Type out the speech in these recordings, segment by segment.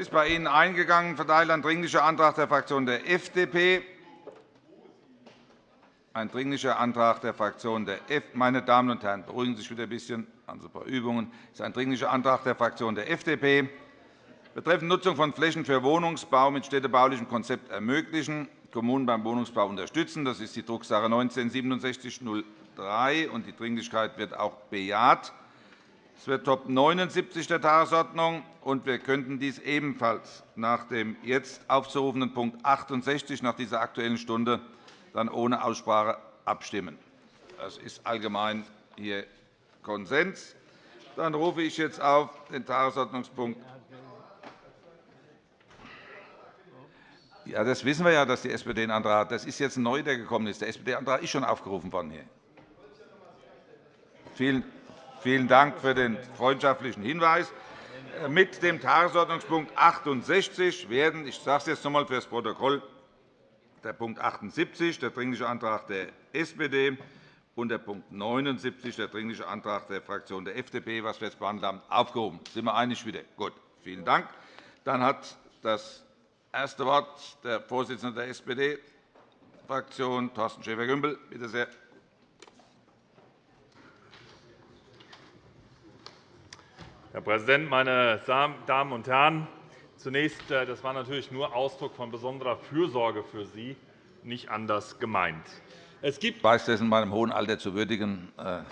ist bei Ihnen eingegangen, verteilt ein Dringlicher Antrag der Fraktion der FDP. Ein Dringlicher Antrag der Fraktion der F Meine Damen und Herren, beruhigen Sie sich wieder ein bisschen. Sie ein paar Übungen. Das ist ein Dringlicher Antrag der Fraktion der FDP betreffend Nutzung von Flächen für Wohnungsbau mit städtebaulichem Konzept ermöglichen, Kommunen beim Wohnungsbau unterstützen. Das ist die Drucksache 19-6703, und die Dringlichkeit wird auch bejaht. Es wird Top 79 der Tagesordnung, und wir könnten dies ebenfalls nach dem jetzt aufzurufenden Punkt 68 nach dieser Aktuellen Stunde dann ohne Aussprache abstimmen. Das ist allgemein hier Konsens. Dann rufe ich jetzt auf den Tagesordnungspunkt Ja, das wissen wir ja, dass die SPD einen Antrag hat. Das ist jetzt neu, der gekommen ist. Der SPD-Antrag ist schon aufgerufen worden. Hier. Vielen, Vielen Dank für den freundschaftlichen Hinweis. Äh, mit dem Tagesordnungspunkt 68 werden, ich sage es jetzt noch einmal für das Protokoll, der Punkt 78, der Dringliche Antrag der SPD, und der Punkt 79, der Dringliche Antrag der Fraktion der FDP, was wir jetzt behandelt haben, aufgehoben. Sind wir einig wieder? Gut. Vielen Dank. Dann hat das erste Wort der Vorsitzende der SPD-Fraktion, Thorsten Schäfer-Gümbel. Bitte sehr. Herr Präsident, meine Damen und Herren! Zunächst, äh, das war natürlich nur Ausdruck von besonderer Fürsorge für Sie, nicht anders gemeint. Es gibt ich weiß, das in meinem hohen Alter zu würdigen. Äh,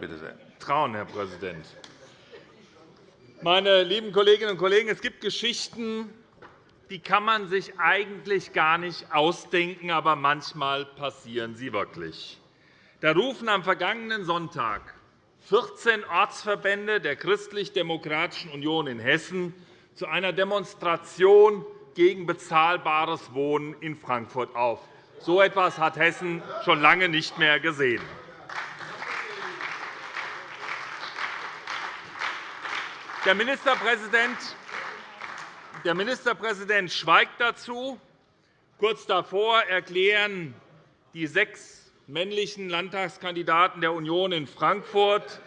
bitte sehr. Trauen, Herr Präsident. Meine lieben Kolleginnen und Kollegen, es gibt Geschichten, die kann man sich eigentlich gar nicht ausdenken, aber manchmal passieren sie wirklich. Da rufen am vergangenen Sonntag 14 Ortsverbände der Christlich-Demokratischen Union in Hessen zu einer Demonstration gegen bezahlbares Wohnen in Frankfurt auf. So etwas hat Hessen schon lange nicht mehr gesehen. Der Ministerpräsident, der Ministerpräsident schweigt dazu. Kurz davor erklären die sechs männlichen Landtagskandidaten der Union in Frankfurt.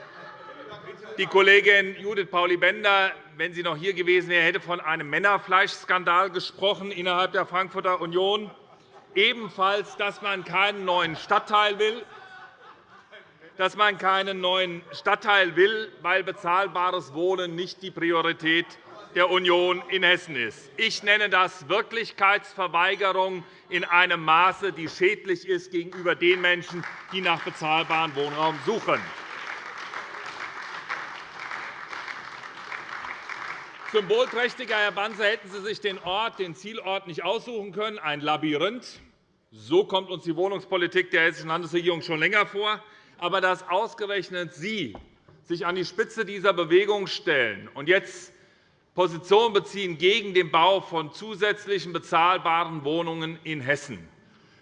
Die Kollegin Judith Pauli-Bender, wenn sie noch hier gewesen wäre, hätte von einem Männerfleischskandal gesprochen innerhalb der Frankfurter Union. Ebenfalls, dass man keinen neuen Stadtteil will, dass man keinen neuen Stadtteil will, weil bezahlbares Wohnen nicht die Priorität der Union in Hessen ist. Ich nenne das Wirklichkeitsverweigerung in einem Maße, die schädlich ist gegenüber den Menschen, die nach bezahlbarem Wohnraum suchen. Symbolträchtiger, Herr Banzer, hätten Sie sich den Ort, den Zielort nicht aussuchen können, ein Labyrinth. So kommt uns die Wohnungspolitik der Hessischen Landesregierung schon länger vor. Aber dass ausgerechnet Sie sich an die Spitze dieser Bewegung stellen und jetzt Position beziehen gegen den Bau von zusätzlichen bezahlbaren Wohnungen in Hessen.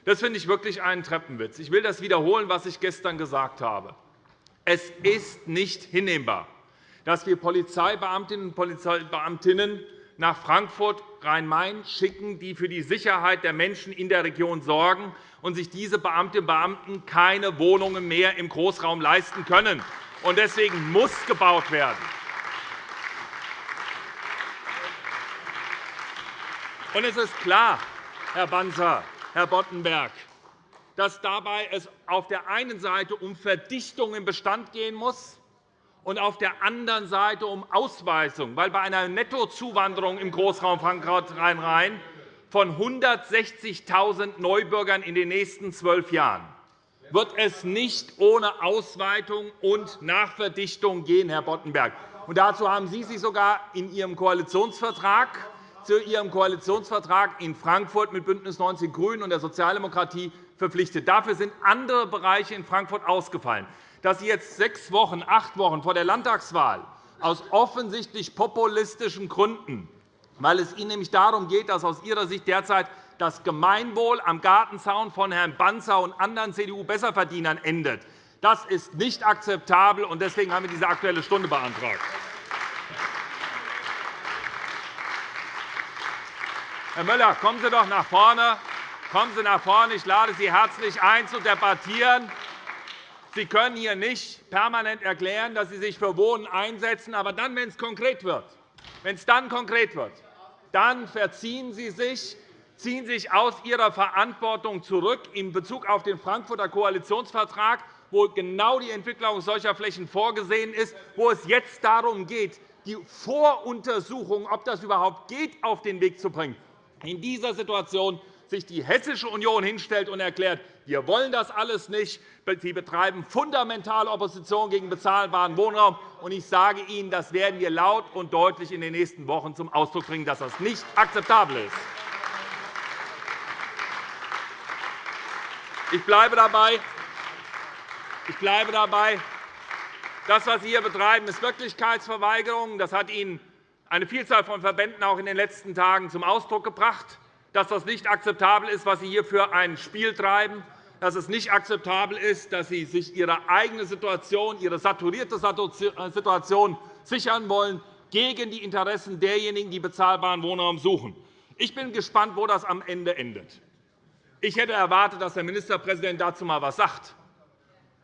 Das finde ich wirklich einen Treppenwitz. Ich will das wiederholen, was ich gestern gesagt habe. Es ist nicht hinnehmbar, dass wir Polizeibeamtinnen und Polizeibeamtinnen nach Frankfurt Rhein-Main schicken, die für die Sicherheit der Menschen in der Region sorgen, und sich diese Beamtinnen und Beamten keine Wohnungen mehr im Großraum leisten können. Deswegen muss gebaut werden. Und es ist klar, Herr Banzer, Herr Boddenberg, dass dabei es auf der einen Seite um Verdichtung im Bestand gehen muss und auf der anderen Seite um Ausweisung, weil bei einer Nettozuwanderung im Großraum Frankfurt-Rhein-Rhein von 160.000 Neubürgern in den nächsten zwölf Jahren wird es nicht ohne Ausweitung und Nachverdichtung gehen, Herr Boddenberg. Und dazu haben Sie sich sogar in Ihrem Koalitionsvertrag zu Ihrem Koalitionsvertrag in Frankfurt mit BÜNDNIS 90 die GRÜNEN und der Sozialdemokratie verpflichtet. Dafür sind andere Bereiche in Frankfurt ausgefallen. Dass Sie jetzt sechs Wochen, acht Wochen vor der Landtagswahl aus offensichtlich populistischen Gründen, weil es Ihnen nämlich darum geht, dass aus Ihrer Sicht derzeit das Gemeinwohl am Gartenzaun von Herrn Banzer und anderen CDU-Besserverdienern endet. Das ist nicht akzeptabel, und deswegen haben wir diese Aktuelle Stunde beantragt. Herr Müller, kommen Sie doch nach vorne. Kommen Sie nach vorne. Ich lade Sie herzlich ein, zu debattieren. Sie können hier nicht permanent erklären, dass Sie sich für Wohnen einsetzen, aber dann, wenn es konkret wird, wenn es dann konkret wird, dann verziehen Sie sich, ziehen sich aus Ihrer Verantwortung zurück in Bezug auf den Frankfurter Koalitionsvertrag, wo genau die Entwicklung solcher Flächen vorgesehen ist, wo es jetzt darum geht, die Voruntersuchung, ob das überhaupt geht, auf den Weg zu bringen. In dieser Situation sich die Hessische Union hinstellt und erklärt, wir wollen das alles nicht. Sie betreiben fundamentale Opposition gegen bezahlbaren Wohnraum. Ich sage Ihnen, das werden wir laut und deutlich in den nächsten Wochen zum Ausdruck bringen, dass das nicht akzeptabel ist. Ich bleibe dabei. Ich bleibe dabei. Das, was Sie hier betreiben, ist Wirklichkeitsverweigerung. Das hat Ihnen eine Vielzahl von Verbänden auch in den letzten Tagen zum Ausdruck gebracht, dass das nicht akzeptabel ist, was Sie hier für ein Spiel treiben, dass es nicht akzeptabel ist, dass Sie sich Ihre eigene Situation, Ihre saturierte Situation sichern wollen gegen die Interessen derjenigen, die bezahlbaren Wohnraum suchen. Ich bin gespannt, wo das am Ende endet. Ich hätte erwartet, dass der Ministerpräsident dazu einmal etwas sagt.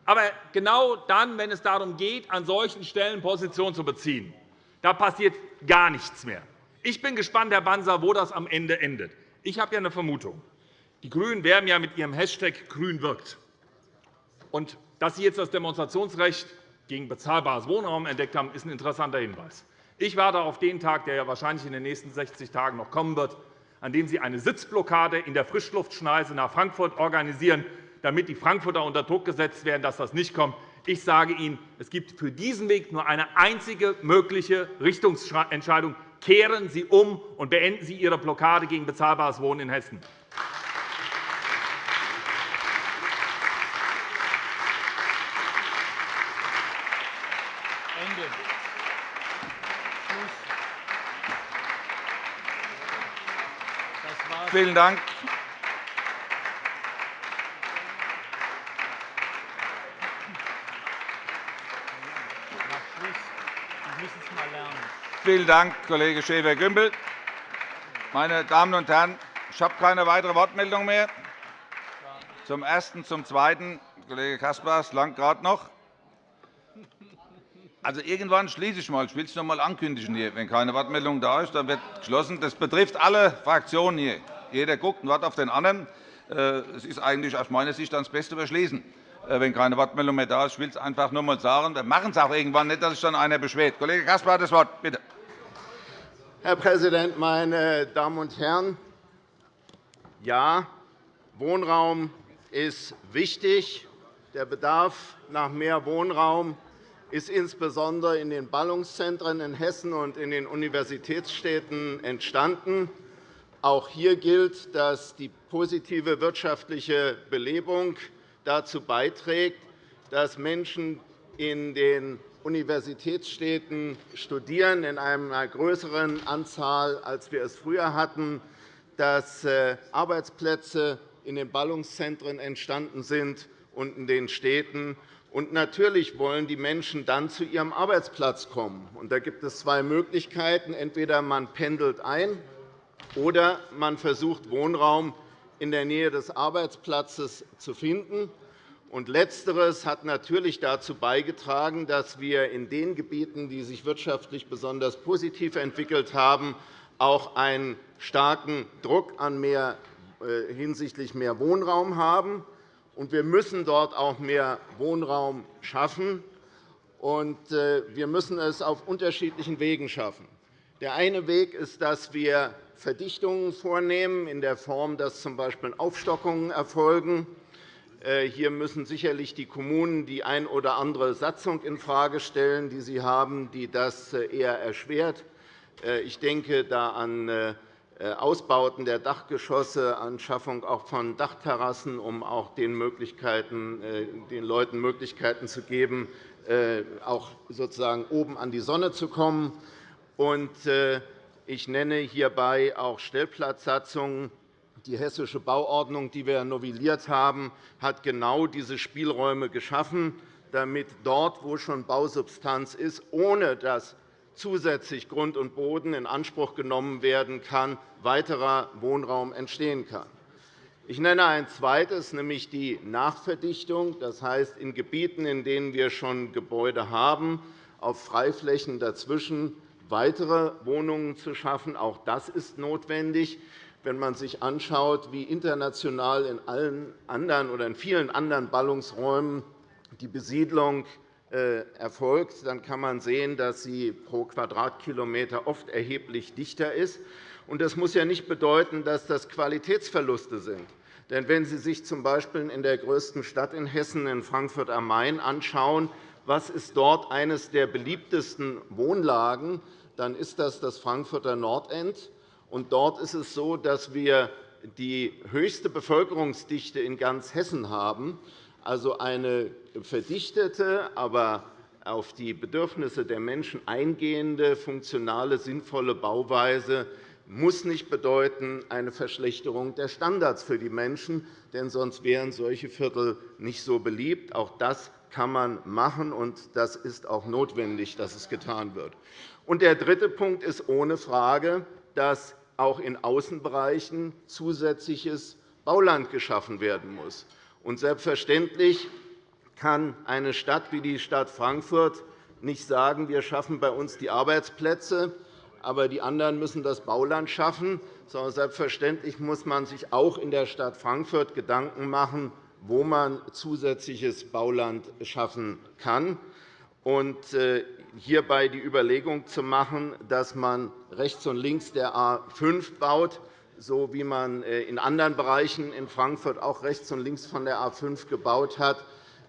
Aber genau dann, wenn es darum geht, an solchen Stellen Position zu beziehen, da passiert gar nichts mehr. Ich bin gespannt, Herr Banzer, wo das am Ende endet. Ich habe ja eine Vermutung. Die GRÜNEN werben ja mit ihrem Hashtag Grün wirkt. Und dass Sie jetzt das Demonstrationsrecht gegen bezahlbares Wohnraum entdeckt haben, ist ein interessanter Hinweis. Ich warte auf den Tag, der ja wahrscheinlich in den nächsten 60 Tagen noch kommen wird, an dem Sie eine Sitzblockade in der Frischluftschneise nach Frankfurt organisieren, damit die Frankfurter unter Druck gesetzt werden, dass das nicht kommt. Ich sage Ihnen, es gibt für diesen Weg nur eine einzige mögliche Richtungsentscheidung. Kehren Sie um und beenden Sie Ihre Blockade gegen bezahlbares Wohnen in Hessen. Vielen Dank. Vielen Dank, Kollege Schäfer-Gümbel. Meine Damen und Herren, ich habe keine weitere Wortmeldung mehr. Zum Ersten, zum Zweiten, Kollege Caspar, langt gerade noch. Also irgendwann schließe ich mal. Ich will es noch einmal ankündigen. Hier. Wenn keine Wortmeldung da ist, dann wird geschlossen. Das betrifft alle Fraktionen hier. Jeder guckt und wartet auf den anderen. Äh, es ist eigentlich aus meiner Sicht das Beste überschließen, äh, wenn keine Wortmeldung mehr da ist. Ich will es einfach nur einmal sagen. Wir machen es auch irgendwann nicht, dass sich dann einer beschwert. Kollege Caspar hat das Wort. Bitte. Herr Präsident, meine Damen und Herren! Ja, Wohnraum ist wichtig. Der Bedarf nach mehr Wohnraum ist insbesondere in den Ballungszentren in Hessen und in den Universitätsstädten entstanden. Auch hier gilt, dass die positive wirtschaftliche Belebung dazu beiträgt, dass Menschen in den Universitätsstädten studieren, in einer größeren Anzahl, als wir es früher hatten, dass äh, Arbeitsplätze in den Ballungszentren entstanden sind und in den Städten. Und natürlich wollen die Menschen dann zu ihrem Arbeitsplatz kommen. Und da gibt es zwei Möglichkeiten. Entweder man pendelt ein oder man versucht, Wohnraum in der Nähe des Arbeitsplatzes zu finden. Und Letzteres hat natürlich dazu beigetragen, dass wir in den Gebieten, die sich wirtschaftlich besonders positiv entwickelt haben, auch einen starken Druck an mehr, äh, hinsichtlich mehr Wohnraum haben. Und wir müssen dort auch mehr Wohnraum schaffen. Und äh, wir müssen es auf unterschiedlichen Wegen schaffen. Der eine Weg ist, dass wir Verdichtungen vornehmen, in der Form, dass z. B. Aufstockungen erfolgen. Äh, hier müssen sicherlich die Kommunen die ein oder andere Satzung infrage stellen, die sie haben, die das äh, eher erschwert. Äh, ich denke da an Ausbauten der Dachgeschosse, an Schaffung auch von Dachterrassen, um auch den, Möglichkeiten, den Leuten Möglichkeiten zu geben, auch sozusagen oben an die Sonne zu kommen. Ich nenne hierbei auch Stellplatzsatzungen. Die Hessische Bauordnung, die wir novelliert haben, hat genau diese Spielräume geschaffen, damit dort, wo schon Bausubstanz ist, ohne dass zusätzlich Grund und Boden in Anspruch genommen werden kann, weiterer Wohnraum entstehen kann. Ich nenne ein zweites, nämlich die Nachverdichtung. Das heißt, in Gebieten, in denen wir schon Gebäude haben, auf Freiflächen dazwischen weitere Wohnungen zu schaffen. Auch das ist notwendig. Wenn man sich anschaut, wie international in allen anderen oder in vielen anderen Ballungsräumen die Besiedlung äh, erfolgt, dann kann man sehen, dass sie pro Quadratkilometer oft erheblich dichter ist. Das muss ja nicht bedeuten, dass das Qualitätsverluste sind. Denn wenn Sie sich z. B. in der größten Stadt in Hessen, in Frankfurt am Main, anschauen, was ist dort eines der beliebtesten Wohnlagen, dann ist das das Frankfurter Nordend. Dort ist es so, dass wir die höchste Bevölkerungsdichte in ganz Hessen haben, also eine verdichtete, aber auf die Bedürfnisse der Menschen eingehende, funktionale, sinnvolle Bauweise muss nicht bedeuten eine Verschlechterung der Standards für die Menschen, denn sonst wären solche Viertel nicht so beliebt. Auch das kann man machen, und das ist auch notwendig, dass es getan wird. der dritte Punkt ist ohne Frage, dass auch in Außenbereichen zusätzliches Bauland geschaffen werden muss. selbstverständlich kann eine Stadt wie die Stadt Frankfurt nicht sagen, wir schaffen bei uns die Arbeitsplätze, aber die anderen müssen das Bauland schaffen, sondern selbstverständlich muss man sich auch in der Stadt Frankfurt Gedanken machen, wo man zusätzliches Bauland schaffen kann. Hierbei die Überlegung zu machen, dass man rechts und links der A 5 baut, so wie man äh, in anderen Bereichen in Frankfurt auch rechts und links von der A 5 gebaut hat,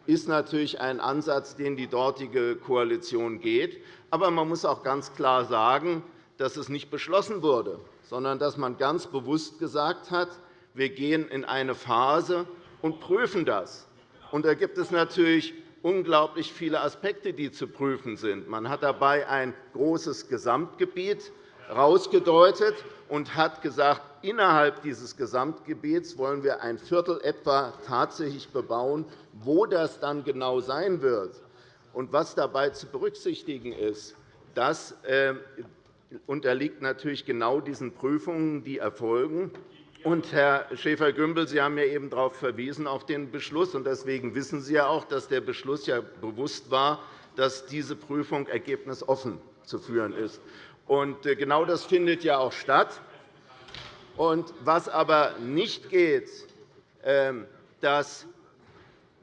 ist natürlich ein Ansatz, den die dortige Koalition geht. Aber man muss auch ganz klar sagen, dass es nicht beschlossen wurde, sondern dass man ganz bewusst gesagt hat, wir gehen in eine Phase und prüfen das. Und da gibt es natürlich unglaublich viele Aspekte, die zu prüfen sind. Man hat dabei ein großes Gesamtgebiet herausgedeutet und hat gesagt, innerhalb dieses Gesamtgebiets wollen wir ein Viertel etwa tatsächlich bebauen. Wo das dann genau sein wird und was dabei zu berücksichtigen ist, das äh, unterliegt natürlich genau diesen Prüfungen, die erfolgen. Und, Herr Schäfer-Gümbel, Sie haben ja eben darauf verwiesen, auf den Beschluss. Deswegen wissen Sie ja auch, dass der Beschluss ja bewusst war, dass diese Prüfung ergebnisoffen zu führen ist. Und äh, genau das findet ja auch statt. Und was aber nicht geht, ähm, dass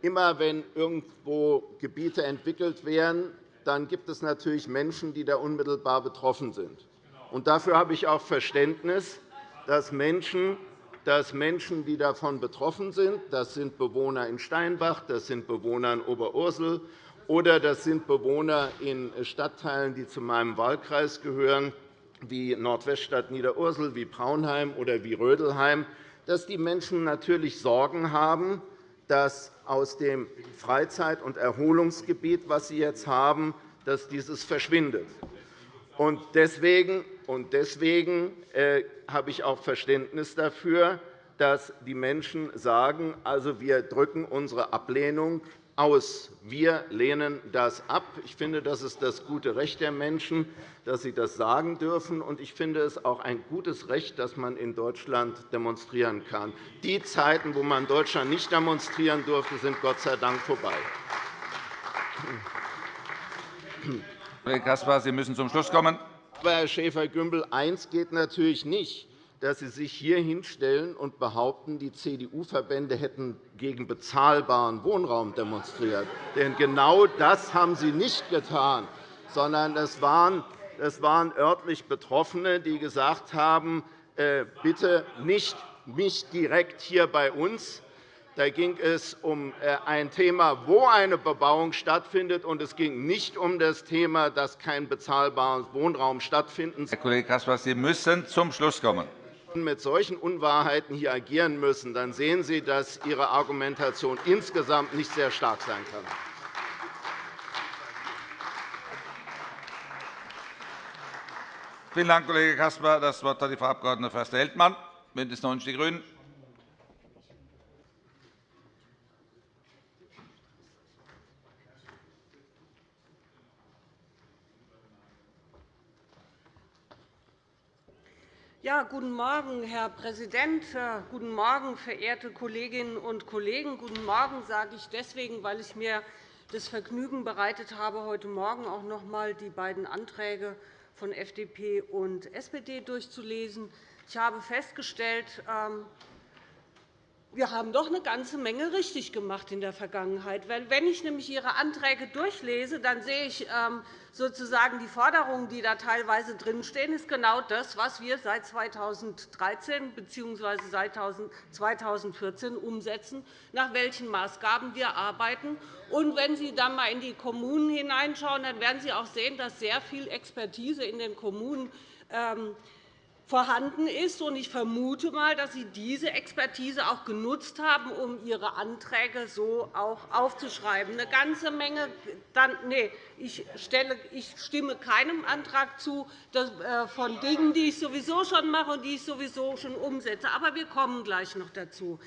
immer, wenn irgendwo Gebiete entwickelt werden, dann gibt es natürlich Menschen, die da unmittelbar betroffen sind. Und dafür habe ich auch Verständnis, dass Menschen, dass Menschen, die davon betroffen sind, das sind Bewohner in Steinbach, das sind Bewohner in Oberursel oder das sind Bewohner in Stadtteilen, die zu meinem Wahlkreis gehören, wie Nordweststadt Niederursel, wie Braunheim oder wie Rödelheim, dass die Menschen natürlich Sorgen haben, dass aus dem Freizeit- und Erholungsgebiet, das sie jetzt haben, dass dieses verschwindet. Deswegen äh, habe ich auch Verständnis dafür, dass die Menschen sagen, also, wir drücken unsere Ablehnung aus. Wir lehnen das ab. Ich finde, das ist das gute Recht der Menschen, dass sie das sagen dürfen. Und ich finde es auch ein gutes Recht, dass man in Deutschland demonstrieren kann. Die Zeiten, wo man in Deutschland nicht demonstrieren durfte, sind Gott sei Dank vorbei. Kollege Caspar, Sie müssen zum Schluss kommen. Aber, Herr Schäfer-Gümbel, eins geht natürlich nicht dass Sie sich hier hinstellen und behaupten, die CDU-Verbände hätten gegen bezahlbaren Wohnraum demonstriert. Denn genau das haben Sie nicht getan, sondern es waren, es waren örtlich Betroffene, die gesagt haben, äh, bitte nicht, nicht direkt hier bei uns. Da ging es um äh, ein Thema, wo eine Bebauung stattfindet, und es ging nicht um das Thema, dass kein bezahlbarer Wohnraum stattfindet. Herr Kollege Caspar, Sie müssen zum Schluss kommen mit solchen Unwahrheiten hier agieren müssen, dann sehen Sie, dass Ihre Argumentation insgesamt nicht sehr stark sein kann. Vielen Dank, Kollege Caspar. Das Wort hat die Frau Abg. Förster-Heldmann, BÜNDNIS 90 die GRÜNEN. Ja, guten Morgen, Herr Präsident. Äh, guten Morgen, verehrte Kolleginnen und Kollegen. Guten Morgen sage ich deswegen, weil ich mir das Vergnügen bereitet habe, heute Morgen auch noch einmal die beiden Anträge von FDP und SPD durchzulesen. Ich habe festgestellt, ähm, wir haben doch eine ganze Menge richtig gemacht in der Vergangenheit. Wenn ich nämlich Ihre Anträge durchlese, dann sehe ich ähm, sozusagen die Forderungen, die da teilweise drinstehen, ist genau das, was wir seit 2013 bzw. seit 2014 umsetzen, nach welchen Maßgaben wir arbeiten. Und wenn Sie dann einmal in die Kommunen hineinschauen, dann werden Sie auch sehen, dass sehr viel Expertise in den Kommunen ähm, vorhanden ist. Ich vermute einmal, dass Sie diese Expertise auch genutzt haben, um Ihre Anträge so auch aufzuschreiben. Eine ganze Menge dann, nee, ich, stelle, ich stimme keinem Antrag zu äh, von Dingen, die ich sowieso schon mache und die ich sowieso schon umsetze. Aber wir kommen gleich noch dazu.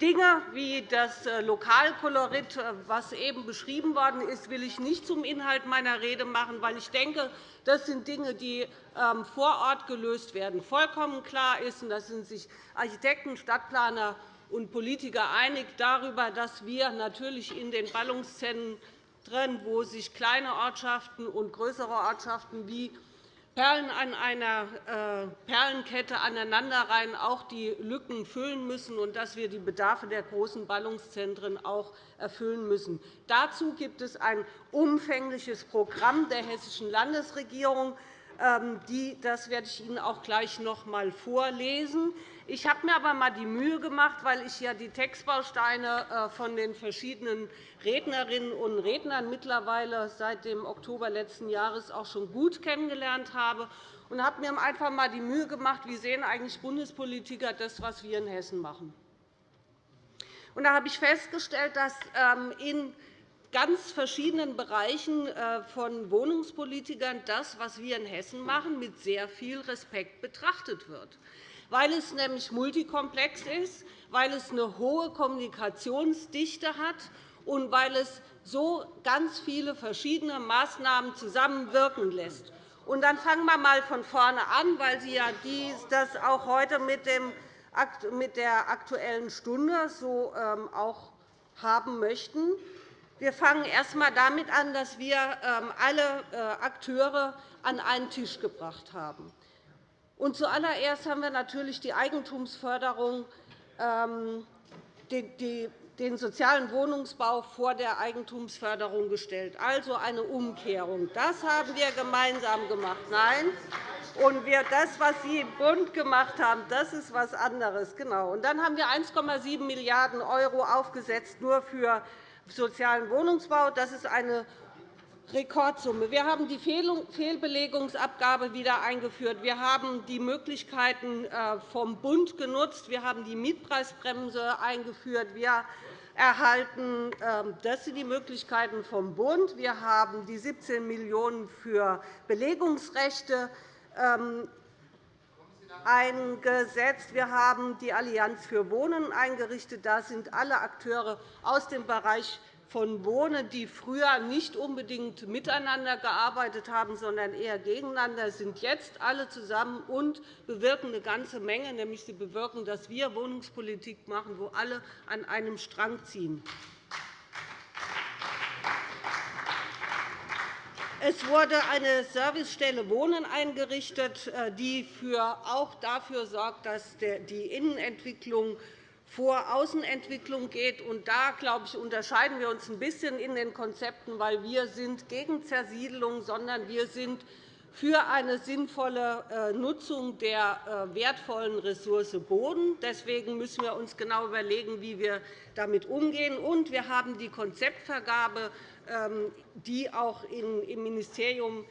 Dinge wie das äh, Lokalkolorit, äh, was eben beschrieben worden ist, will ich nicht zum Inhalt meiner Rede machen, weil ich denke, das sind Dinge, die ähm, vor Ort gelöst werden. Vollkommen klar ist, und da sind sich Architekten, Stadtplaner und Politiker einig darüber, dass wir natürlich in den Ballungszentren, wo sich kleine Ortschaften und größere Ortschaften wie Perlen an einer äh, Perlenkette aneinanderreihen auch die Lücken füllen müssen und dass wir die Bedarfe der großen Ballungszentren auch erfüllen müssen. Dazu gibt es ein umfängliches Programm der Hessischen Landesregierung. Ähm, das werde ich Ihnen auch gleich noch einmal vorlesen. Ich habe mir aber einmal die Mühe gemacht, weil ich ja die Textbausteine äh, von den verschiedenen Rednerinnen und Rednern mittlerweile seit dem Oktober letzten Jahres auch schon gut kennengelernt habe, und habe mir einfach einmal die Mühe gemacht, wie sehen eigentlich Bundespolitiker das, was wir in Hessen machen. Da habe ich festgestellt, dass ähm, in ganz verschiedenen Bereichen äh, von Wohnungspolitikern das, was wir in Hessen machen, mit sehr viel Respekt betrachtet wird weil es nämlich multikomplex ist, weil es eine hohe Kommunikationsdichte hat und weil es so ganz viele verschiedene Maßnahmen zusammenwirken lässt. Und dann fangen wir einmal von vorne an, weil Sie ja das auch heute mit der Aktuellen Stunde so ähm, auch haben möchten. Wir fangen erst einmal damit an, dass wir ähm, alle äh, Akteure an einen Tisch gebracht haben. Und zuallererst haben wir natürlich die Eigentumsförderung, ähm, den sozialen Wohnungsbau vor der Eigentumsförderung gestellt, also eine Umkehrung. Das haben wir gemeinsam gemacht. Nein, und das, was Sie im Bund gemacht haben, das ist etwas anderes. Genau. Und dann haben wir 1,7 Milliarden € aufgesetzt nur für sozialen Wohnungsbau. Das ist eine Rekordsumme. Wir haben die Fehlbelegungsabgabe wieder eingeführt. Wir haben die Möglichkeiten äh, vom Bund genutzt. Wir haben die Mietpreisbremse eingeführt. Wir erhalten, ähm, das sind die Möglichkeiten vom Bund. Wir haben die 17 Millionen € für Belegungsrechte ähm, eingesetzt. Wir haben die Allianz für Wohnen eingerichtet. Da sind alle Akteure aus dem Bereich von Wohnen, die früher nicht unbedingt miteinander gearbeitet haben, sondern eher gegeneinander, sind jetzt alle zusammen und bewirken eine ganze Menge. Nämlich sie bewirken, dass wir Wohnungspolitik machen, wo alle an einem Strang ziehen. Es wurde eine Servicestelle Wohnen eingerichtet, äh, die auch dafür sorgt, dass die Innenentwicklung vor Außenentwicklung geht. Und da glaube ich, unterscheiden wir uns ein bisschen in den Konzepten, weil wir sind gegen Zersiedelung, sondern wir sind für eine sinnvolle äh, Nutzung der äh, wertvollen Ressource Boden. Deswegen müssen wir uns genau überlegen, wie wir damit umgehen. Und wir haben die Konzeptvergabe, ähm, die auch im Ministerium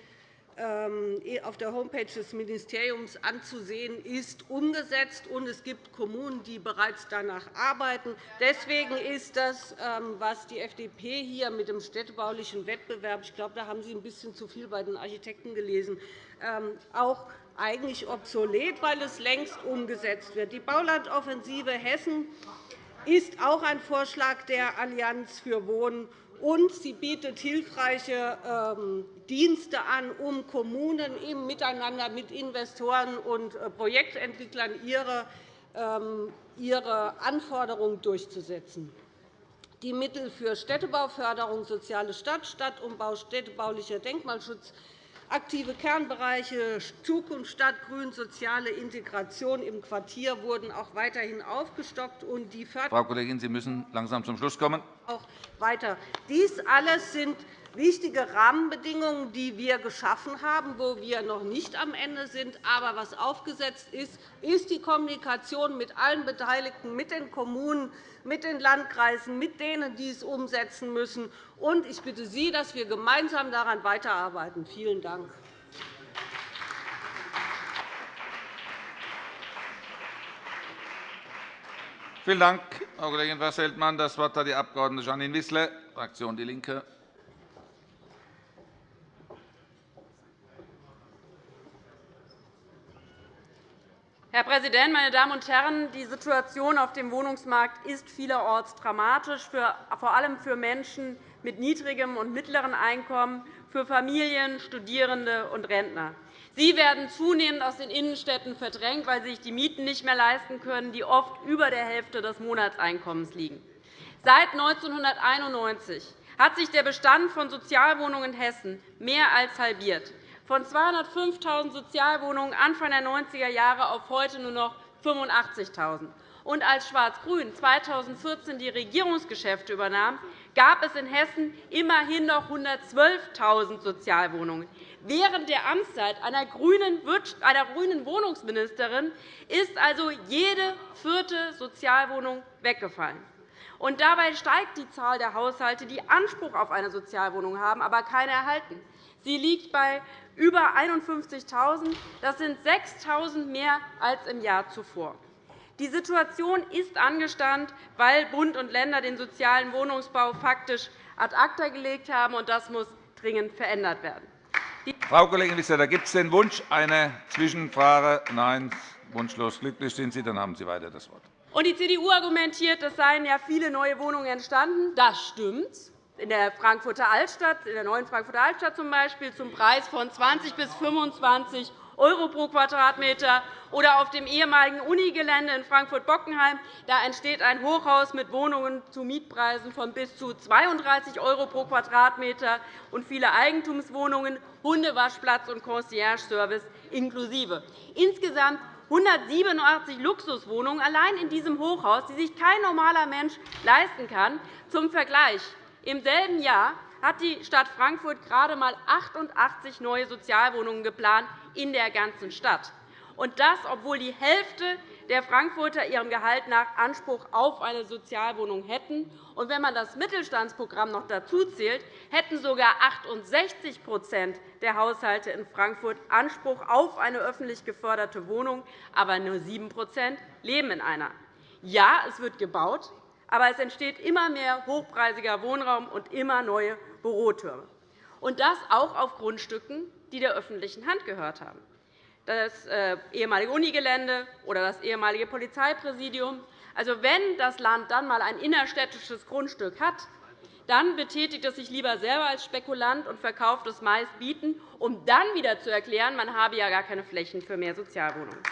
auf der Homepage des Ministeriums anzusehen ist, umgesetzt. und Es gibt Kommunen, die bereits danach arbeiten. Deswegen ist das, ähm, was die FDP hier mit dem städtebaulichen Wettbewerb – ich glaube, da haben Sie ein bisschen zu viel bei den Architekten gelesen ähm, – auch eigentlich obsolet, weil es längst umgesetzt wird. Die Baulandoffensive Hessen ist auch ein Vorschlag der Allianz für Wohnen und sie bietet hilfreiche ähm, Dienste an, um Kommunen im Miteinander mit Investoren und äh, Projektentwicklern ähm, ihre Anforderungen durchzusetzen. Die Mittel für Städtebauförderung, soziale Stadt, Stadtumbau, städtebaulicher Denkmalschutz aktive Kernbereiche Zukunft Stadt Grün, soziale Integration im Quartier wurden auch weiterhin aufgestockt. Und die Frau Kollegin, Sie müssen langsam zum Schluss kommen. Auch weiter. Dies alles sind wichtige Rahmenbedingungen, die wir geschaffen haben, wo wir noch nicht am Ende sind. Aber was aufgesetzt ist, ist die Kommunikation mit allen Beteiligten, mit den Kommunen, mit den Landkreisen, mit denen, die es umsetzen müssen. Und ich bitte Sie, dass wir gemeinsam daran weiterarbeiten. Vielen Dank. Vielen Dank, Frau Kollegin Wessel-Feldmann. Das Wort hat die Abg. Janine Wissler, Fraktion DIE LINKE. Herr Präsident, meine Damen und Herren! Die Situation auf dem Wohnungsmarkt ist vielerorts dramatisch, vor allem für Menschen mit niedrigem und mittlerem Einkommen, für Familien, Studierende und Rentner. Sie werden zunehmend aus den Innenstädten verdrängt, weil sie sich die Mieten nicht mehr leisten können, die oft über der Hälfte des Monatseinkommens liegen. Seit 1991 hat sich der Bestand von Sozialwohnungen in Hessen mehr als halbiert von 205.000 Sozialwohnungen Anfang der 90er Jahre auf heute nur noch 85.000. Und als Schwarz-Grün 2014 die Regierungsgeschäfte übernahm, gab es in Hessen immerhin noch 112.000 Sozialwohnungen. Während der Amtszeit einer grünen Wohnungsministerin ist also jede vierte Sozialwohnung weggefallen. Und dabei steigt die Zahl der Haushalte, die Anspruch auf eine Sozialwohnung haben, aber keine erhalten. Sie liegt bei über 51.000. Das sind 6.000 mehr als im Jahr zuvor. Die Situation ist angespannt, weil Bund und Länder den sozialen Wohnungsbau faktisch ad acta gelegt haben. und Das muss dringend verändert werden. Frau Kollegin Wissler, da gibt es den Wunsch, eine Zwischenfrage. Nein, wunschlos glücklich sind Sie, dann haben Sie weiter das Wort. Und die CDU argumentiert, es seien ja viele neue Wohnungen entstanden. Das stimmt in der Frankfurter Altstadt, in der neuen Frankfurter Altstadt zum Beispiel, zum Preis von 20 bis 25 € pro Quadratmeter oder auf dem ehemaligen Unigelände in Frankfurt-Bockenheim. Da entsteht ein Hochhaus mit Wohnungen zu Mietpreisen von bis zu 32 € pro Quadratmeter und viele Eigentumswohnungen, Hundewaschplatz und Concierge-Service inklusive. Insgesamt 187 Luxuswohnungen allein in diesem Hochhaus, die sich kein normaler Mensch leisten kann. Zum Vergleich. Im selben Jahr hat die Stadt Frankfurt gerade einmal 88 neue Sozialwohnungen geplant in der ganzen Stadt. Und das, obwohl die Hälfte der Frankfurter ihrem Gehalt nach Anspruch auf eine Sozialwohnung hätten. Und wenn man das Mittelstandsprogramm noch dazu zählt, hätten sogar 68% der Haushalte in Frankfurt Anspruch auf eine öffentlich geförderte Wohnung, aber nur 7% leben in einer. Ja, es wird gebaut, aber es entsteht immer mehr hochpreisiger Wohnraum und immer neue Bürotürme. Und das auch auf Grundstücken, die der öffentlichen Hand gehört haben. Das äh, ehemalige Unigelände oder das ehemalige Polizeipräsidium. Also, wenn das Land dann einmal ein innerstädtisches Grundstück hat, dann betätigt es sich lieber selber als Spekulant und verkauft es meist bieten, um dann wieder zu erklären, man habe ja gar keine Flächen für mehr Sozialwohnungen.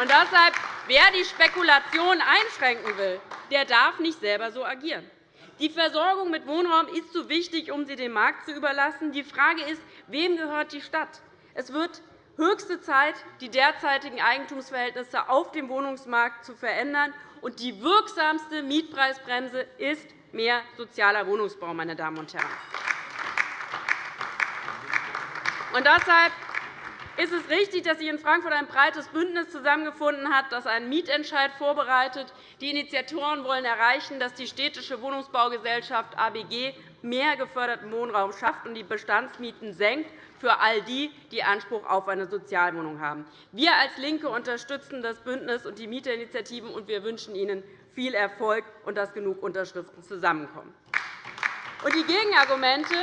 Und deshalb, wer die Spekulation einschränken will, der darf nicht selber so agieren. Die Versorgung mit Wohnraum ist zu wichtig, um sie dem Markt zu überlassen. Die Frage ist, wem gehört die Stadt? Es wird höchste Zeit, die derzeitigen Eigentumsverhältnisse auf dem Wohnungsmarkt zu verändern. Und die wirksamste Mietpreisbremse ist mehr sozialer Wohnungsbau. Meine Damen und Herren. Und deshalb ist es richtig, dass sich in Frankfurt ein breites Bündnis zusammengefunden hat, das einen Mietentscheid vorbereitet. Die Initiatoren wollen erreichen, dass die Städtische Wohnungsbaugesellschaft ABG mehr geförderten Wohnraum schafft und die Bestandsmieten senkt für all die, die Anspruch auf eine Sozialwohnung haben. Wir als LINKE unterstützen das Bündnis und die Mieterinitiativen, und wir wünschen Ihnen viel Erfolg und dass genug Unterschriften zusammenkommen. Die Gegenargumente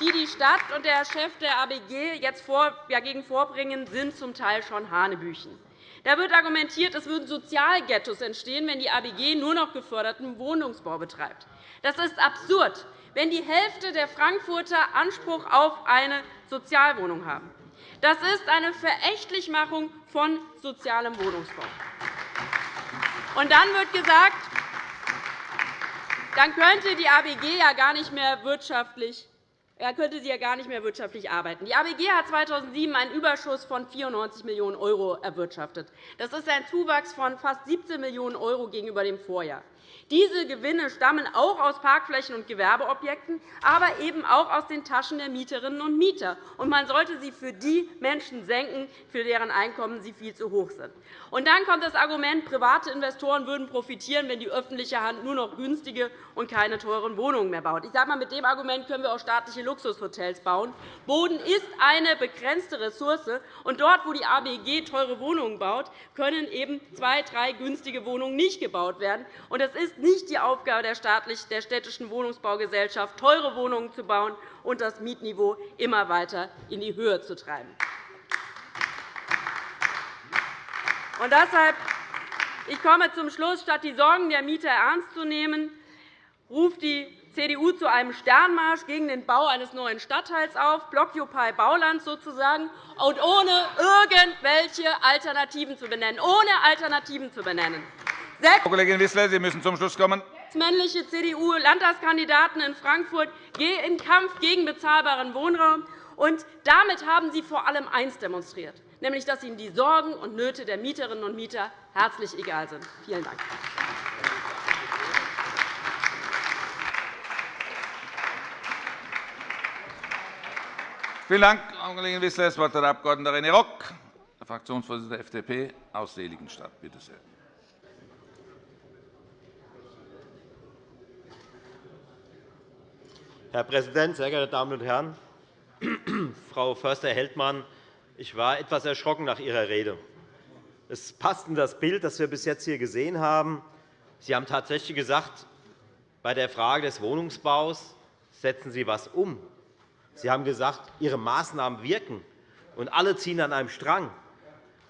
die die Stadt und der Chef der ABG jetzt dagegen vorbringen, sind zum Teil schon Hanebüchen. Da wird argumentiert, es würden Sozialghettos entstehen, wenn die ABG nur noch geförderten Wohnungsbau betreibt. Das ist absurd, wenn die Hälfte der Frankfurter Anspruch auf eine Sozialwohnung haben. Das ist eine Verächtlichmachung von sozialem Wohnungsbau. Und dann wird gesagt, dann könnte die ABG ja gar nicht mehr wirtschaftlich er könnte sie ja gar nicht mehr wirtschaftlich arbeiten. Die ABG hat 2007 einen Überschuss von 94 Millionen € erwirtschaftet. Das ist ein Zuwachs von fast 17 Millionen € gegenüber dem Vorjahr. Diese Gewinne stammen auch aus Parkflächen und Gewerbeobjekten, aber eben auch aus den Taschen der Mieterinnen und Mieter. Und man sollte sie für die Menschen senken, für deren Einkommen sie viel zu hoch sind. Und dann kommt das Argument, private Investoren würden profitieren, wenn die öffentliche Hand nur noch günstige und keine teuren Wohnungen mehr baut. Ich sage mal, mit dem Argument können wir auch staatliche Luxushotels bauen. Boden ist eine begrenzte Ressource, und dort, wo die ABG teure Wohnungen baut, können eben zwei, drei günstige Wohnungen nicht gebaut werden. Und es ist nicht die Aufgabe der städtischen Wohnungsbaugesellschaft, teure Wohnungen zu bauen und das Mietniveau immer weiter in die Höhe zu treiben. Und deshalb ich komme zum Schluss. Statt die Sorgen der Mieter ernst zu nehmen, ruft die CDU zu einem Sternmarsch gegen den Bau eines neuen Stadtteils auf, Blockupy Bauland sozusagen, und ohne irgendwelche Alternativen zu benennen. Ohne Alternativen zu benennen. Frau Kollegin Wissler, Sie müssen zum Schluss kommen. männliche CDU-Landtagskandidaten in Frankfurt im Kampf gegen bezahlbaren Wohnraum. Und damit haben Sie vor allem eines demonstriert, nämlich dass Ihnen die Sorgen und Nöte der Mieterinnen und Mieter herzlich egal sind. Vielen Dank. Vielen Dank, Frau Kollegin Wissler. Das Wort hat der Abg. René Rock, der Fraktionsvorsitzende der FDP aus Seligenstadt. Bitte sehr. Herr Präsident, sehr geehrte Damen und Herren! Frau Förster-Heldmann, ich war etwas erschrocken nach Ihrer Rede. Es passt in das Bild, das wir bis jetzt hier gesehen haben. Sie haben tatsächlich gesagt, bei der Frage des Wohnungsbaus setzen Sie etwas um. Sie haben gesagt, Ihre Maßnahmen wirken, und alle ziehen an einem Strang.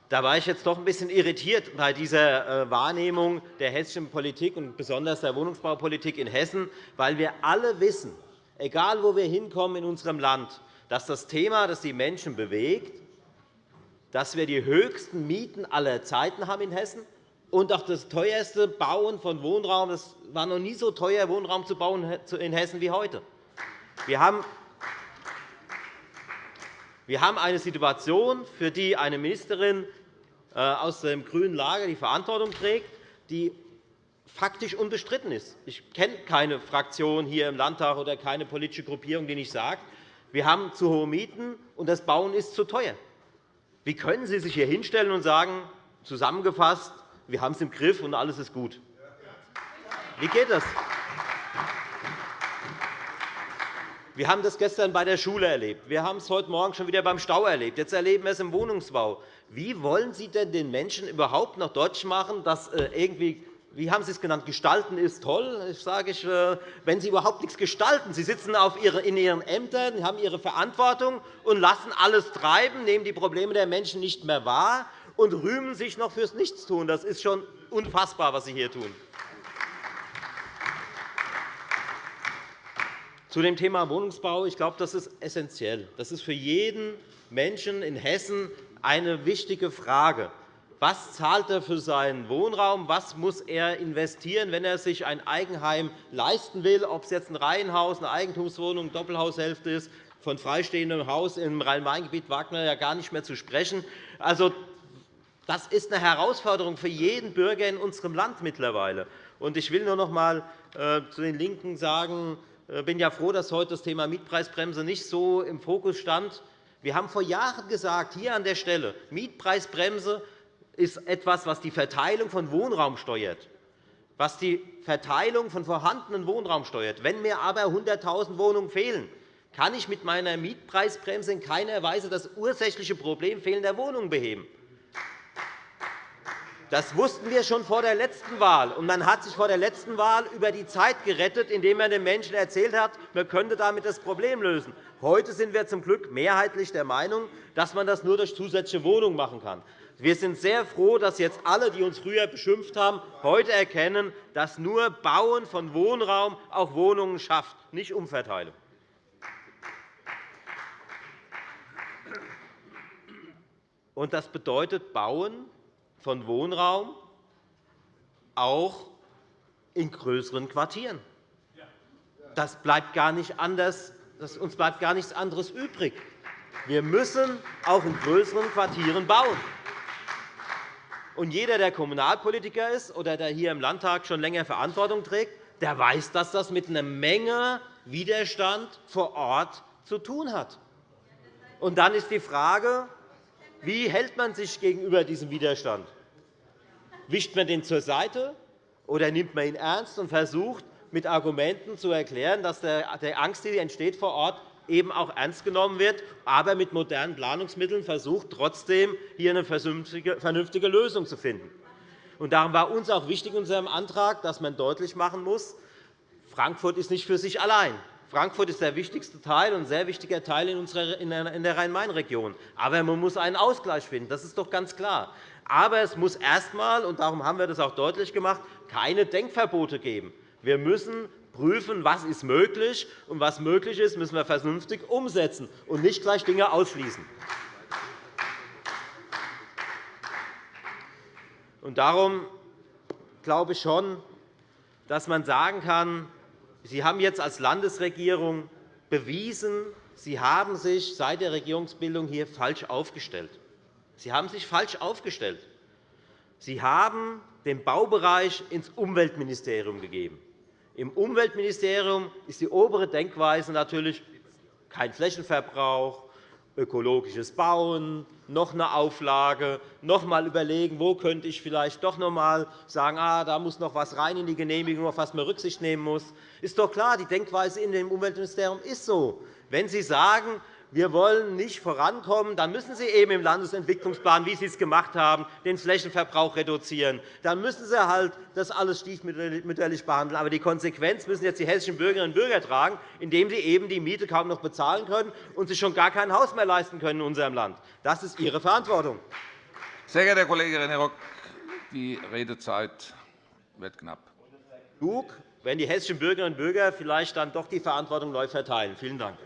Da war ich jetzt doch ein bisschen irritiert bei dieser äh, Wahrnehmung der hessischen Politik und besonders der Wohnungsbaupolitik in Hessen, weil wir alle wissen, egal wo wir hinkommen in unserem Land, dass das Thema, das die Menschen bewegt, dass wir die höchsten Mieten aller Zeiten haben in Hessen und auch das teuerste Bauen von Wohnraum. Es war noch nie so teuer, Wohnraum zu bauen in Hessen wie heute. Wir haben eine Situation, für die eine Ministerin äh, aus dem grünen Lager die Verantwortung trägt, die faktisch unbestritten ist. Ich kenne keine Fraktion hier im Landtag oder keine politische Gruppierung, die nicht sagt, wir haben zu hohe Mieten und das Bauen ist zu teuer. Wie können Sie sich hier hinstellen und sagen, zusammengefasst, wir haben es im Griff und alles ist gut? Wie geht das? Wir haben das gestern bei der Schule erlebt. Wir haben es heute Morgen schon wieder beim Stau erlebt. Jetzt erleben wir es im Wohnungsbau. Wie wollen Sie denn den Menschen überhaupt noch deutlich machen, dass äh, irgendwie wie haben Sie es genannt, gestalten ist toll. Ich sage äh, wenn Sie überhaupt nichts gestalten, Sie sitzen in Ihren Ämtern, haben Ihre Verantwortung und lassen alles treiben, nehmen die Probleme der Menschen nicht mehr wahr und rühmen sich noch fürs Nichtstun. Das ist schon unfassbar, was Sie hier tun. Zu dem Thema Wohnungsbau. Ich glaube, das ist essentiell. Das ist für jeden Menschen in Hessen eine wichtige Frage. Was zahlt er für seinen Wohnraum? Was muss er investieren, wenn er sich ein Eigenheim leisten will, ob es jetzt ein Reihenhaus, eine Eigentumswohnung, eine Doppelhaushälfte ist? Von freistehendem Haus im Rhein-Main-Gebiet wagt man ja gar nicht mehr zu sprechen. Also, das ist eine Herausforderung für jeden Bürger in unserem Land mittlerweile. Ich will nur noch einmal äh, zu den LINKEN sagen, ich äh, bin ja froh, dass heute das Thema Mietpreisbremse nicht so im Fokus stand. Wir haben vor Jahren gesagt, hier an der Stelle, Mietpreisbremse ist etwas, was die Verteilung von Wohnraum steuert, was die Verteilung von vorhandenen Wohnraum steuert. Wenn mir aber 100.000 Wohnungen fehlen, kann ich mit meiner Mietpreisbremse in keiner Weise das ursächliche Problem fehlender Wohnungen beheben. Das wussten wir schon vor der letzten Wahl. Und man hat sich vor der letzten Wahl über die Zeit gerettet, indem man den Menschen erzählt hat, man könnte damit das Problem lösen. Heute sind wir zum Glück mehrheitlich der Meinung, dass man das nur durch zusätzliche Wohnungen machen kann. Wir sind sehr froh, dass jetzt alle, die uns früher beschimpft haben, heute erkennen, dass nur Bauen von Wohnraum auch Wohnungen schafft, nicht Umverteilung. Das bedeutet Bauen von Wohnraum auch in größeren Quartieren. Das bleibt gar nicht anders uns bleibt gar nichts anderes übrig. Wir müssen auch in größeren Quartieren bauen. Und jeder, der Kommunalpolitiker ist oder der hier im Landtag schon länger Verantwortung trägt, der weiß, dass das mit einer Menge Widerstand vor Ort zu tun hat. Und dann ist die Frage, wie hält man sich gegenüber diesem Widerstand? Wischt man den zur Seite oder nimmt man ihn ernst und versucht, mit Argumenten zu erklären, dass die Angst, die entsteht vor Ort, eben auch ernst genommen wird, aber mit modernen Planungsmitteln versucht, trotzdem hier eine vernünftige Lösung zu finden. Darum war uns auch wichtig in unserem Antrag, dass man deutlich machen muss, Frankfurt ist nicht für sich allein. Frankfurt ist der wichtigste Teil und ein sehr wichtiger Teil in der Rhein-Main-Region. Aber man muss einen Ausgleich finden. Das ist doch ganz klar. Aber es muss erst einmal, und darum haben wir das auch deutlich gemacht, keine Denkverbote geben. Wir müssen prüfen, was ist möglich. Und was möglich ist, müssen wir vernünftig umsetzen und nicht gleich Dinge ausschließen. Darum glaube ich schon, dass man sagen kann, Sie haben jetzt als Landesregierung bewiesen, Sie haben sich seit der Regierungsbildung hier falsch aufgestellt. Sie haben sich falsch aufgestellt. Sie haben den Baubereich ins Umweltministerium gegeben. Im Umweltministerium ist die obere Denkweise natürlich kein Flächenverbrauch, ökologisches Bauen, noch eine Auflage, noch einmal überlegen, wo könnte ich vielleicht doch noch einmal sagen, ah, da muss noch etwas rein in die Genehmigung, auf was man Rücksicht nehmen muss. Ist doch klar, die Denkweise in dem Umweltministerium ist so. Wenn Sie sagen, wir wollen nicht vorankommen, dann müssen Sie eben im Landesentwicklungsplan, wie Sie es gemacht haben, den Flächenverbrauch reduzieren. Dann müssen Sie halt das alles stiefmütterlich behandeln. Aber die Konsequenz müssen jetzt die hessischen Bürgerinnen und Bürger tragen, indem sie eben die Miete kaum noch bezahlen können und sich schon gar kein Haus mehr leisten können in unserem Land. Das ist Ihre Verantwortung. Sehr geehrter Herr Kollege René Rock, die Redezeit wird knapp. Genug, wenn die hessischen Bürgerinnen und Bürger vielleicht dann doch die Verantwortung neu verteilen. Vielen Dank.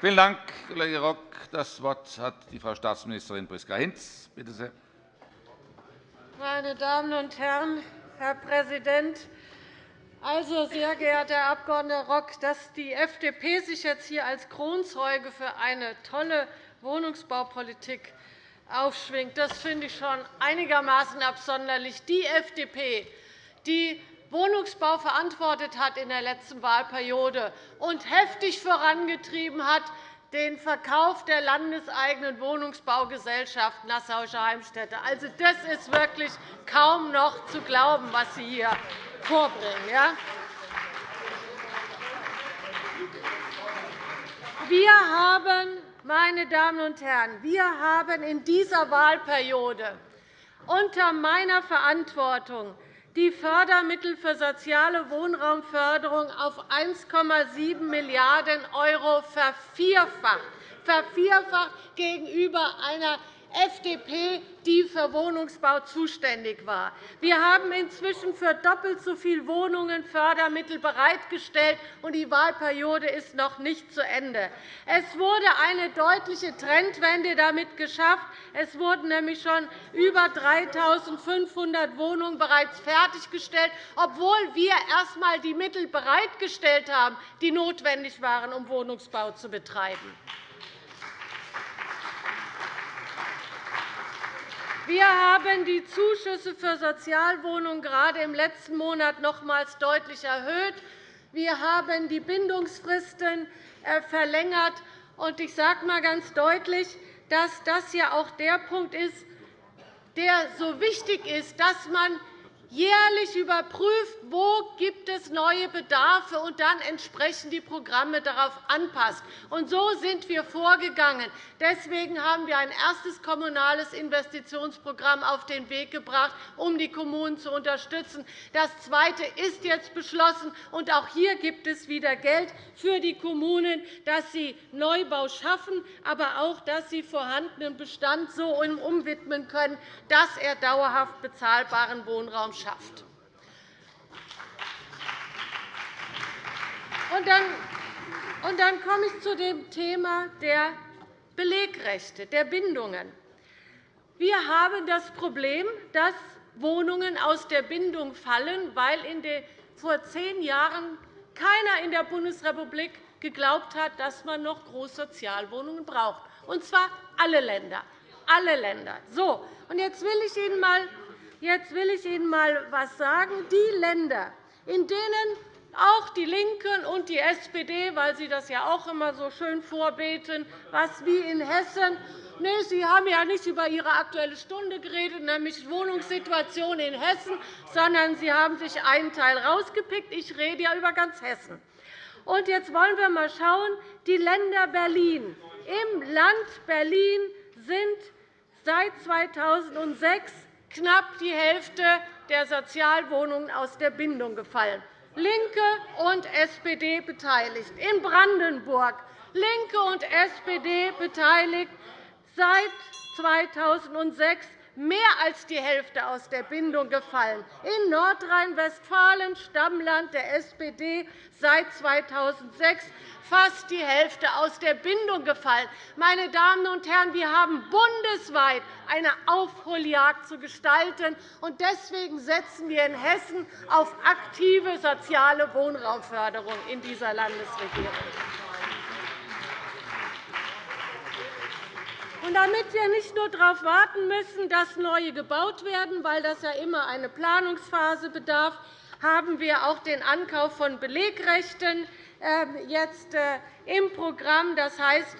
Vielen Dank, Kollege Rock. Das Wort hat die Frau Staatsministerin Priska Hinz. Bitte sehr. Meine Damen und Herren, Herr Präsident! Also, sehr geehrter Herr Abg. Rock, dass die FDP sich jetzt hier als Kronzeuge für eine tolle Wohnungsbaupolitik aufschwingt, das finde ich schon einigermaßen absonderlich. Die FDP, die Wohnungsbau verantwortet hat in der letzten Wahlperiode und heftig vorangetrieben hat, den Verkauf der landeseigenen Wohnungsbaugesellschaft Nassauische Heimstätte. Also, das ist wirklich kaum noch zu glauben, was Sie hier vorbringen. Wir haben, meine Damen und Herren, wir haben in dieser Wahlperiode unter meiner Verantwortung die Fördermittel für soziale Wohnraumförderung auf 1,7 Milliarden € vervierfacht, vervierfacht gegenüber einer FDP, die für Wohnungsbau zuständig war. Wir haben inzwischen für doppelt so viele Wohnungen Fördermittel bereitgestellt, und die Wahlperiode ist noch nicht zu Ende. Es wurde eine deutliche Trendwende damit geschafft. Es wurden nämlich schon über 3.500 Wohnungen bereits fertiggestellt, obwohl wir erst einmal die Mittel bereitgestellt haben, die notwendig waren, um Wohnungsbau zu betreiben. Wir haben die Zuschüsse für Sozialwohnungen gerade im letzten Monat nochmals deutlich erhöht. Wir haben die Bindungsfristen äh, verlängert. Ich sage einmal ganz deutlich, dass das ja auch der Punkt ist, der so wichtig ist, dass man jährlich überprüft, wo gibt es neue Bedarfe und dann entsprechend die Programme darauf anpasst. Und so sind wir vorgegangen. Deswegen haben wir ein erstes kommunales Investitionsprogramm auf den Weg gebracht, um die Kommunen zu unterstützen. Das zweite ist jetzt beschlossen, und auch hier gibt es wieder Geld für die Kommunen, dass sie Neubau schaffen, aber auch, dass sie vorhandenen Bestand so umwidmen können, dass er dauerhaft bezahlbaren Wohnraum schafft schafft. Und dann komme ich zu dem Thema der Belegrechte, der Bindungen. Wir haben das Problem, dass Wohnungen aus der Bindung fallen, weil vor zehn Jahren keiner in der Bundesrepublik geglaubt hat, dass man noch Großsozialwohnungen braucht, und zwar alle Länder. Alle Länder. So, und jetzt will ich Ihnen mal, jetzt will ich Ihnen mal etwas sagen. Die Länder, in denen auch DIE LINKE und die SPD, weil sie das ja auch immer so schön vorbeten, was wie in Hessen. Nee, Sie haben ja nicht über Ihre Aktuelle Stunde geredet, nämlich Wohnungssituation in Hessen, sondern Sie haben sich einen Teil herausgepickt. Ich rede ja über ganz Hessen. Und jetzt wollen wir einmal schauen, die Länder Berlin. Im Land Berlin sind seit 2006 knapp die Hälfte der Sozialwohnungen aus der Bindung gefallen. LINKE und SPD beteiligt. In Brandenburg LINKE und SPD beteiligt seit 2006 mehr als die Hälfte aus der Bindung gefallen. In Nordrhein-Westfalen, Stammland der SPD, seit 2006 fast die Hälfte aus der Bindung gefallen. Meine Damen und Herren, wir haben bundesweit eine Aufholjagd zu gestalten. und Deswegen setzen wir in Hessen auf aktive soziale Wohnraumförderung in dieser Landesregierung. Und damit wir nicht nur darauf warten müssen, dass neue gebaut werden, weil das ja immer eine Planungsphase bedarf, haben wir auch den Ankauf von Belegrechten ähm, jetzt äh, im Programm. Das heißt,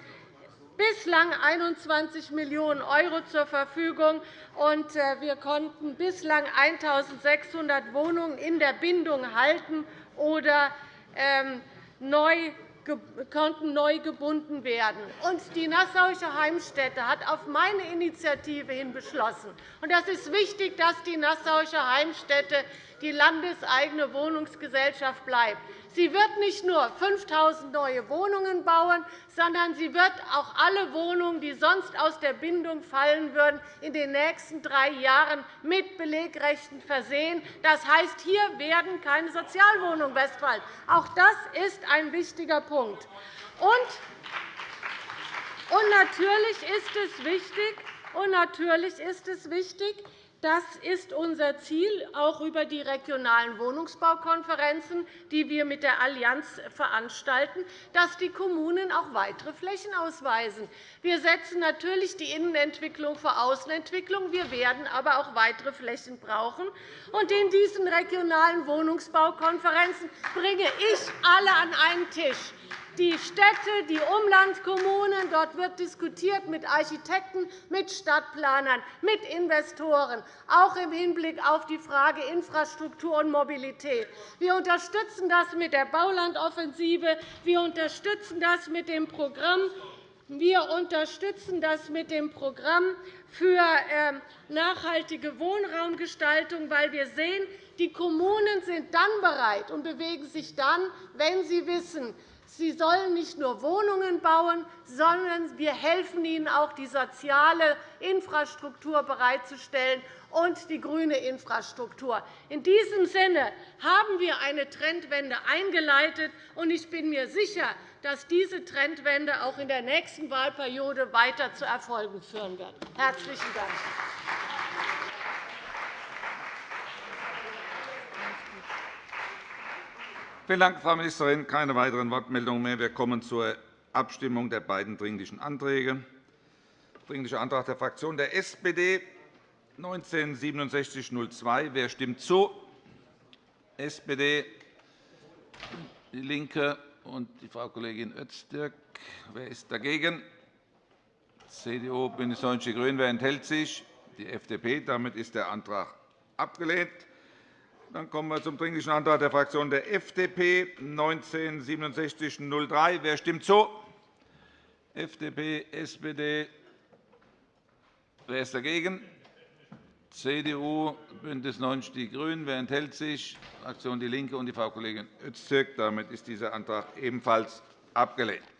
bislang 21 Millionen € zur Verfügung. und äh, Wir konnten bislang 1.600 Wohnungen in der Bindung halten oder ähm, neu konnten neu gebunden werden. Und die Nassauische Heimstätte hat auf meine Initiative hin beschlossen. Und das ist wichtig, dass die Nassauische Heimstätte die landeseigene Wohnungsgesellschaft bleibt. Sie wird nicht nur 5.000 neue Wohnungen bauen, sondern sie wird auch alle Wohnungen, die sonst aus der Bindung fallen würden, in den nächsten drei Jahren mit Belegrechten versehen. Das heißt, hier werden keine Sozialwohnungen westfallen. Auch das ist ein wichtiger Punkt. Und natürlich ist es wichtig, und natürlich ist es wichtig das ist unser Ziel, auch über die regionalen Wohnungsbaukonferenzen, die wir mit der Allianz veranstalten, dass die Kommunen auch weitere Flächen ausweisen. Wir setzen natürlich die Innenentwicklung vor Außenentwicklung. Wir werden aber auch weitere Flächen brauchen. in diesen regionalen Wohnungsbaukonferenzen bringe ich alle an einen Tisch die Städte, die Umlandkommunen. Dort wird diskutiert mit Architekten, mit Stadtplanern, mit Investoren, auch im Hinblick auf die Frage Infrastruktur und Mobilität. Wir unterstützen das mit der Baulandoffensive. Wir unterstützen das mit dem Programm wir unterstützen das mit dem Programm für ähm, nachhaltige Wohnraumgestaltung, weil wir sehen, die Kommunen sind dann bereit und bewegen sich dann, wenn sie wissen, Sie sollen nicht nur Wohnungen bauen, sondern wir helfen ihnen auch, die soziale Infrastruktur bereitzustellen und die grüne Infrastruktur. In diesem Sinne haben wir eine Trendwende eingeleitet, und ich bin mir sicher, dass diese Trendwende auch in der nächsten Wahlperiode weiter zu Erfolgen führen wird. – Herzlichen Dank. Vielen Dank, Frau Ministerin. Keine weiteren Wortmeldungen mehr. Wir kommen zur Abstimmung der beiden Dringlichen Anträge. Dringlicher Antrag der Fraktion der SPD 196702. Wer stimmt zu? SPD, DIE LINKE und die Frau Kollegin Öztürk. Wer ist dagegen? CDU, BÜNDNIS 90 die GRÜNEN. Wer enthält sich? Die FDP. Damit ist der Antrag abgelehnt. Dann kommen wir zum Dringlichen Antrag der Fraktion der FDP 196703. Wer stimmt zu? FDP, SPD. Wer ist dagegen? CDU, BÜNDNIS 90 die GRÜNEN. Wer enthält sich? Fraktion DIE LINKE und die Frau Kollegin Öztürk. Damit ist dieser Antrag ebenfalls abgelehnt.